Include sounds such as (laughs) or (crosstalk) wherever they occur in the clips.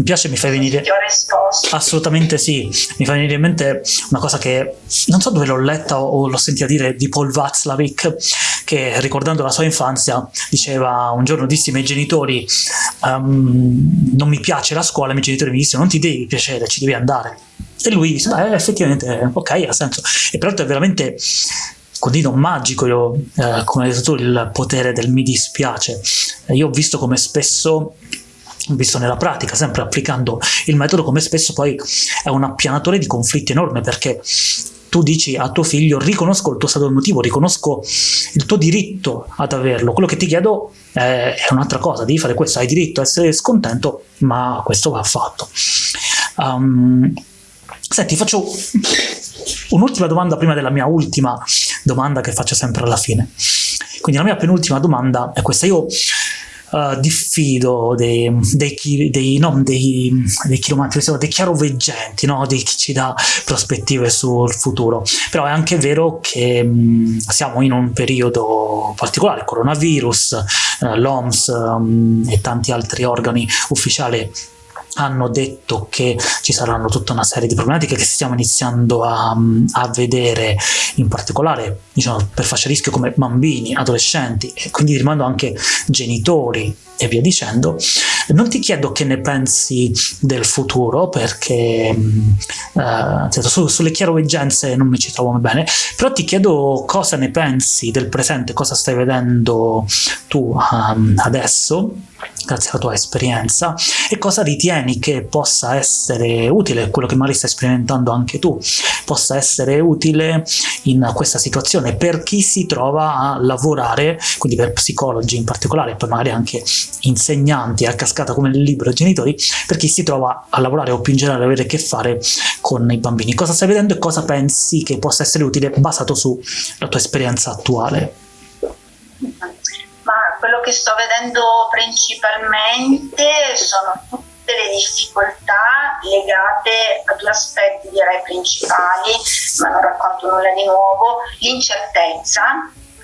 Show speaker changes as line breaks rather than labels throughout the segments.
mi piace, mi fai venire... Assolutamente sì, mi fa venire in mente una cosa che non so dove l'ho letta o l'ho sentita dire di Paul Václavic, che ricordando la sua infanzia diceva un giorno dissi ai miei genitori um, non mi piace la scuola, i miei genitori mi dissero non ti devi piacere, ci devi andare. E lui disse, beh, effettivamente, ok, ha senso. E peraltro è veramente condivido magico, io, eh, come hai detto tu, il potere del mi dispiace. Io ho visto come spesso visto nella pratica, sempre applicando il metodo, come spesso poi è un appianatore di conflitti enorme perché tu dici a tuo figlio riconosco il tuo stato emotivo, riconosco il tuo diritto ad averlo, quello che ti chiedo è, un'altra cosa, devi fare questo, hai diritto a essere scontento, ma questo va fatto. Um, senti, faccio un'ultima domanda prima della mia ultima domanda che faccio sempre alla fine. Quindi la mia penultima domanda è questa, io uh, diffido dei, dei, dei, no, dei, dei chiromanti, dei chiaroveggenti, no? di chi ci dà prospettive sul futuro. Però è anche vero che mh, siamo in un periodo particolare, il coronavirus, uh, l'OMS um, e tanti altri organi ufficiali hanno detto che ci saranno tutta una serie di problematiche che stiamo iniziando a, a vedere in particolare diciamo, per fascia rischio come bambini, adolescenti e quindi rimando anche genitori e via dicendo. Non ti chiedo che ne pensi del futuro perché uh, su, sulle chiaroveggenze non mi ci trovo bene, però ti chiedo cosa ne pensi del presente, cosa stai vedendo tu um, adesso grazie alla tua esperienza e cosa ritieni che possa essere utile, quello che magari stai sperimentando anche tu, possa essere utile in questa situazione per chi si trova a lavorare, quindi per psicologi in particolare, poi magari anche insegnanti a cascata come nel libro genitori, per chi si trova a lavorare o più in generale avere a che fare con i bambini. Cosa stai vedendo e cosa pensi che possa essere utile basato sulla tua esperienza attuale?
Ma quello che sto vedendo principalmente sono tutte le difficoltà legate a due aspetti direi principali, ma non racconto nulla di nuovo, l'incertezza.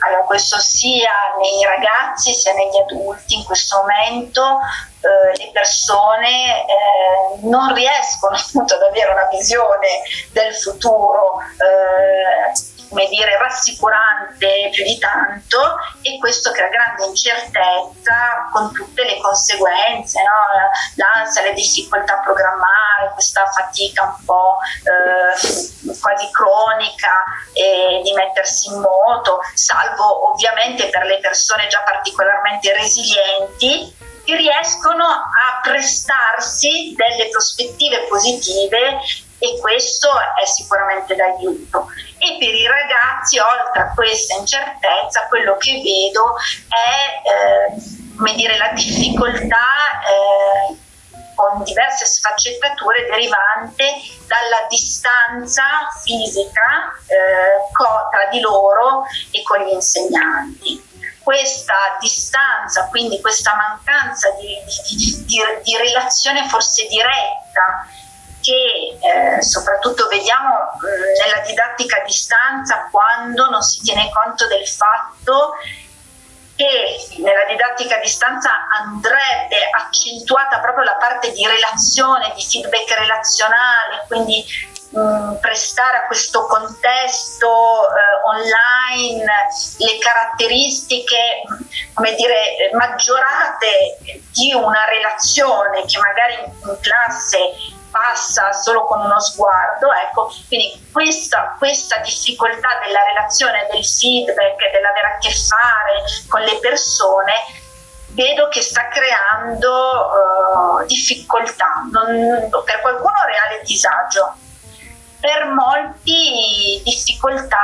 Allora, questo sia nei ragazzi sia negli adulti in questo momento eh, le persone eh, non riescono (laughs) appunto ad avere una visione del futuro eh, come dire, rassicurante più di tanto e questo crea grande incertezza con tutte le conseguenze, no? l'ansia, le difficoltà a programmare, questa fatica un po' eh, quasi cronica eh, di mettersi in moto, salvo ovviamente per le persone già particolarmente resilienti che riescono a prestarsi delle prospettive positive e questo è sicuramente d'aiuto. E per i ragazzi, oltre a questa incertezza, quello che vedo è eh, come dire, la difficoltà eh, con diverse sfaccettature derivante dalla distanza fisica eh, tra di loro e con gli insegnanti questa distanza, quindi questa mancanza di, di, di, di relazione forse diretta che eh, soprattutto vediamo eh, nella didattica a distanza quando non si tiene conto del fatto che nella didattica a distanza andrebbe accentuata proprio la parte di relazione, di feedback relazionale, quindi mh, prestare a questo contesto eh, online le caratteristiche come dire, maggiorate di una relazione che magari in classe passa solo con uno sguardo, ecco, quindi questa, questa difficoltà della relazione, del feedback, dell'avere a che fare con le persone, vedo che sta creando uh, difficoltà, non, per qualcuno reale disagio, per molti difficoltà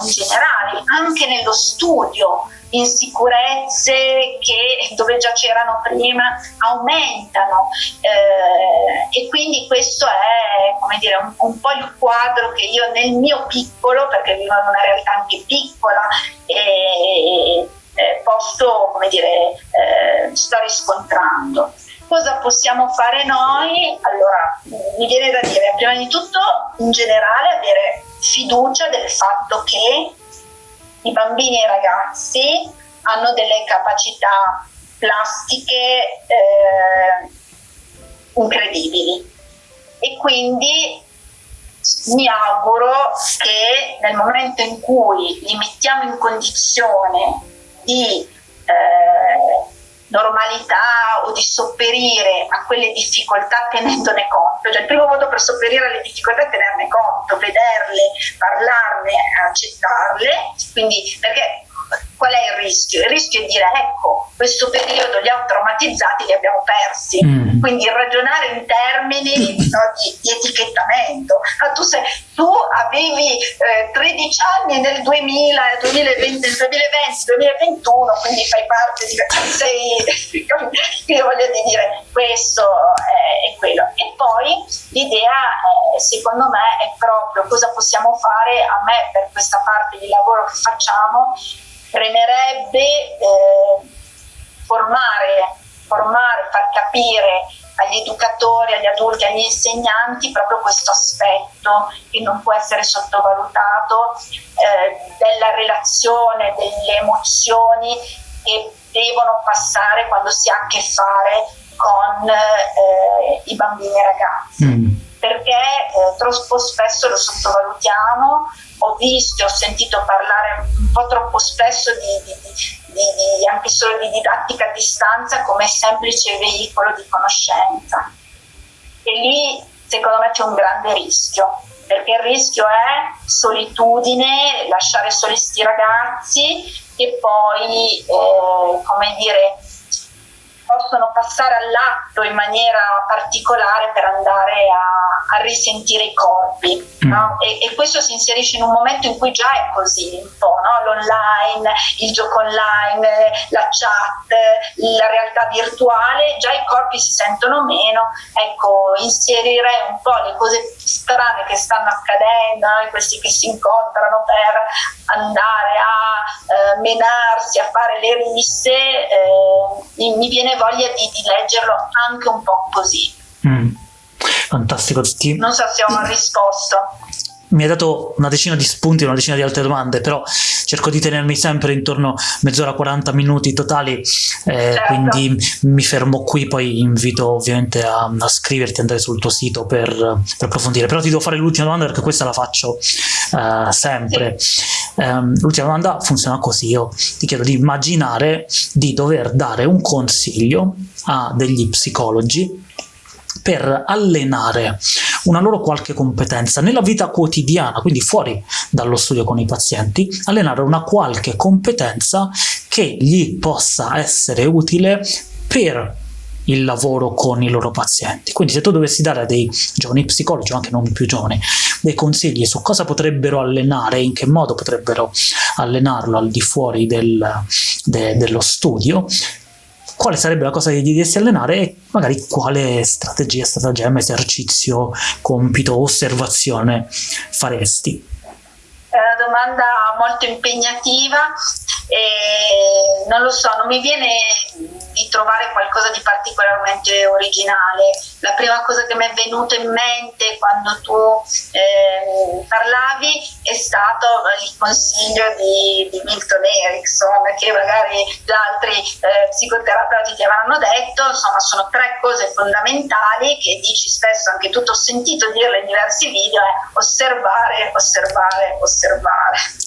in generale, anche nello studio insicurezze che dove già c'erano prima aumentano eh, e quindi questo è come dire, un, un, po' il quadro che io nel mio piccolo, perché vivo in una realtà anche piccola e eh, posto, come dire, eh, sto riscontrando. Cosa possiamo fare noi? Allora, mi viene da dire, prima di tutto, in generale, avere fiducia del fatto che i bambini e i ragazzi hanno delle capacità plastiche eh, incredibili. E quindi mi auguro che nel momento in cui li mettiamo in condizione di normalità o di sopperire a quelle difficoltà tenendone conto, cioè il primo modo per sopperire alle difficoltà è tenerne conto, vederle, parlarne, accettarle, quindi perché qual è il rischio? Il rischio è dire ecco, questo periodo li ha traumatizzati, li abbiamo persi. Mm. Quindi ragionare in termini no, di, di, etichettamento. Ah, tu, sei, tu, avevi eh, 13 anni nel 2000, 2020, 2020, 2021, quindi fai parte di... Sei, (laughs) io voglio dire, questo è, è quello. E poi l'idea, è, secondo me, è proprio cosa possiamo fare a me per questa parte di lavoro che facciamo premerebbe eh, formare, formare, far capire agli educatori, agli adulti, agli insegnanti proprio questo aspetto che non può essere sottovalutato eh, della relazione, delle emozioni che devono passare quando si ha a che fare con eh, i bambini e i ragazzi. Mm. Perché eh, troppo spesso lo sottovalutiamo, ho visto e ho sentito parlare po' troppo spesso di, di, di, di, anche solo di didattica a distanza come semplice veicolo di conoscenza. E lì secondo me c'è un grande rischio, perché il rischio è solitudine, lasciare soli questi ragazzi che poi, eh, come dire, possono passare all'atto in maniera particolare per andare a, a risentire i corpi. Mm. No? E, e, questo si inserisce in un momento in cui già è così un po', no? l'online, il gioco online, la chat, la realtà virtuale, già i corpi si sentono meno. Ecco, inserirei un po' le cose strane che stanno accadendo, no? questi che si incontrano per andare a eh, menarsi, a fare le risse, eh, mi viene voglia di, di leggerlo anche un po' così. Mm.
Fantastico. Ti...
Non so se ho risposto
mi hai dato una decina di spunti, una decina di altre domande, però cerco di tenermi sempre intorno a mezz'ora, 40 minuti totali, eh, certo. quindi mi fermo qui, poi invito ovviamente a, a scriverti, andare sul tuo sito per, per, approfondire. Però ti devo fare l'ultima domanda perché questa la faccio uh, sempre. Um, l'ultima domanda funziona così, io ti chiedo di immaginare di dover dare un consiglio a degli psicologi per allenare una loro qualche competenza nella vita quotidiana, quindi fuori dallo studio con i pazienti, allenare una qualche competenza che gli possa essere utile per il lavoro con i loro pazienti. Quindi se tu dovessi dare a dei giovani psicologi o anche non più giovani dei consigli su cosa potrebbero allenare in che modo potrebbero allenarlo al di fuori del, de, dello studio, quale sarebbe la cosa che gli diresti allenare e magari quale strategia, stratagemma, esercizio, compito, osservazione faresti?
È una domanda molto impegnativa e non lo so, non mi viene di trovare qualcosa di particolarmente originale. La prima cosa che mi è venuta in mente quando tu eh, parlavi è stato il consiglio di, di, Milton Erickson, che magari gli altri eh, psicoterapeuti ti avranno detto, insomma sono tre cose fondamentali che dici spesso, anche tu ho sentito dirle in diversi video, è osservare, osservare, osservare.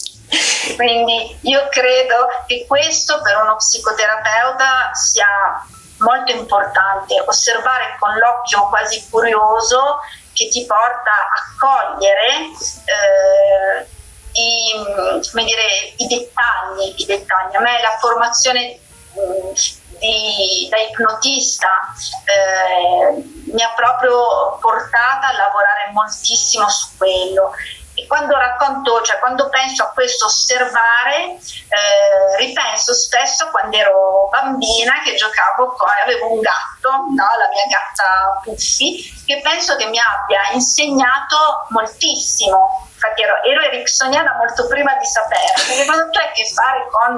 Quindi io credo che questo per uno psicoterapeuta sia molto importante, osservare con l'occhio quasi curioso che ti porta a cogliere eh, i, dire, i, dettagli, i, dettagli, A me la formazione di, da ipnotista eh, mi ha proprio portata a lavorare moltissimo su quello e quando racconto, cioè quando penso a questo osservare, eh, ripenso spesso quando ero bambina che giocavo con, avevo un gatto, no? la mia gatta Puffi, che penso che mi abbia insegnato moltissimo infatti ero, ero ericksoniana molto prima di saperlo, perché quando tu hai a che fare con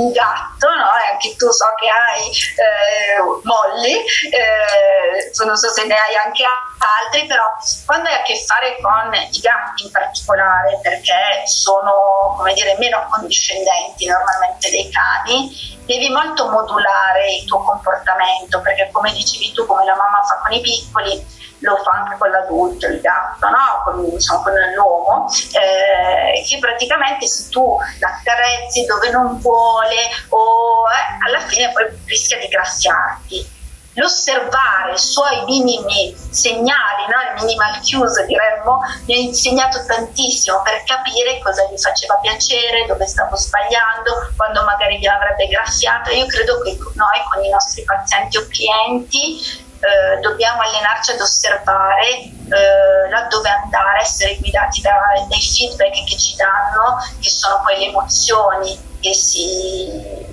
un gatto, no? e anche tu so che hai eh, Molly, eh, non so se ne hai anche altri, però quando hai a che fare con i gatti in particolare, perché sono come dire, meno condiscendenti normalmente dei cani, devi molto modulare il tuo comportamento, perché come dicevi tu, come la mamma fa con i piccoli, lo fa anche con l'adulto, il gatto, no? con, diciamo, con l'uomo, eh, che praticamente se tu l'accarezzi dove non vuole o eh, alla fine poi rischia di graffiarti l'osservare i suoi minimi segnali, no? il minimal cues diremmo, mi ha insegnato tantissimo per capire cosa gli faceva piacere, dove stavo sbagliando, quando magari gli avrebbe graffiato. Io credo che noi con i nostri pazienti o clienti eh, dobbiamo allenarci ad osservare eh, laddove andare, essere guidati da, dai feedback che ci danno, che sono poi le emozioni che si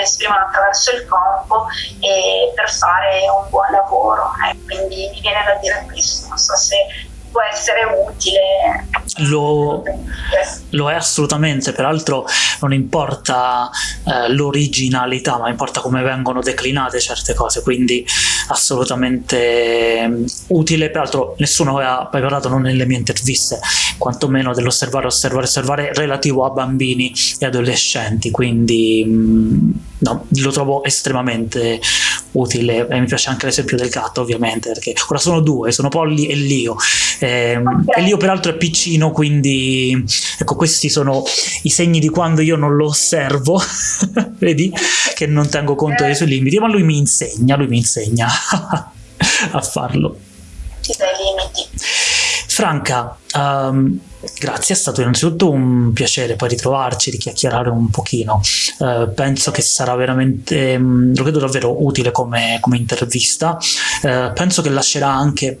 esprimono attraverso il corpo e per fare un buon lavoro. Eh. Quindi mi viene da dire questo, non so se può essere utile.
Lo, lo è assolutamente, peraltro non importa eh, l'originalità, ma importa come vengono declinate certe cose, quindi assolutamente um, utile. Peraltro nessuno aveva parlato non nelle mie interviste, quantomeno dell'osservare, osservare, osservare relativo a bambini e adolescenti, quindi um, no, lo trovo estremamente utile e mi piace anche l'esempio del gatto ovviamente perché ora sono due, sono Polly e Lio eh, okay. e Lio peraltro è piccino quindi ecco questi sono i segni di quando io non lo osservo (laughs) vedi che non tengo conto dei suoi limiti ma lui mi insegna, lui mi insegna (laughs) a farlo Franca um, Grazie, è stato innanzitutto un piacere poi ritrovarci, richiacchierare un pochino. Eh, penso che sarà veramente, mm, lo credo davvero utile come, come intervista. Eh, penso che lascerà anche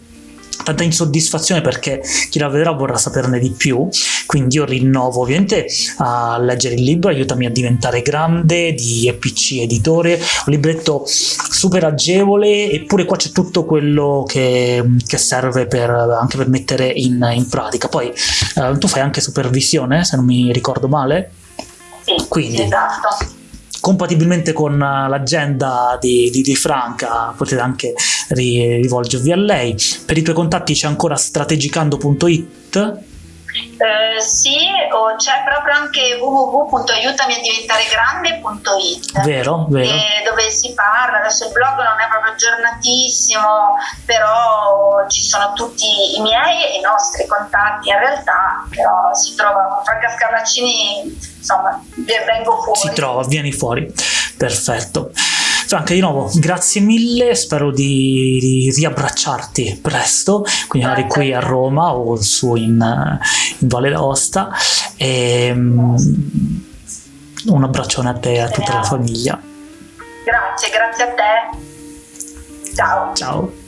tanta insoddisfazione perché chi la vedrà vorrà saperne di più. Quindi io rinnovo ovviamente a leggere il libro Aiutami a diventare grande di EPC Editore. Un libretto super agevole eppure qua c'è tutto quello che, che serve per, anche per mettere in, in pratica. Poi eh, tu fai anche supervisione se non mi ricordo male?
Sì, quindi esatto
compatibilmente con l'agenda di, di, di, Franca potete anche rivolgervi a lei. Per i tuoi contatti c'è ancora strategicando.it
eh, sì, o c'è proprio anche www.aiutamiadiventaregrande.it
vero, vero.
Eh, dove si parla, adesso il blog non è proprio aggiornatissimo, però ci sono tutti i miei e i nostri contatti in realtà, però si trova con Franca Scarlaccini, insomma, vengo fuori.
Si trova, vieni fuori, perfetto. Franca, di nuovo, grazie mille, spero di, di riabbracciarti presto, quindi magari qui a Roma o su in, in Valle d'Aosta. E, um, un abbraccione a te e a tutta la famiglia.
Grazie, grazie a te. Ciao.
Ciao.